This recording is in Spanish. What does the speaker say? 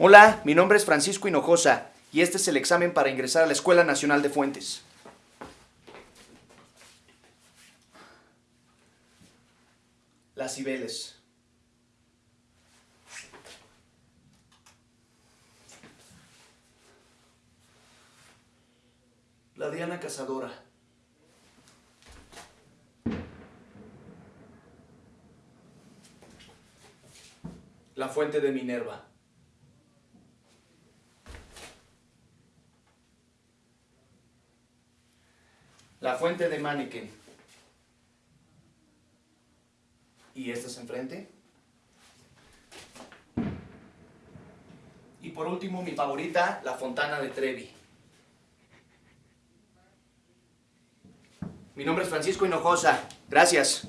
Hola, mi nombre es Francisco Hinojosa y este es el examen para ingresar a la Escuela Nacional de Fuentes. Las Cibeles. La Diana Cazadora. La Fuente de Minerva. La Fuente de Manneken. ¿Y estas enfrente? Y por último, mi favorita, la Fontana de Trevi. Mi nombre es Francisco Hinojosa. Gracias.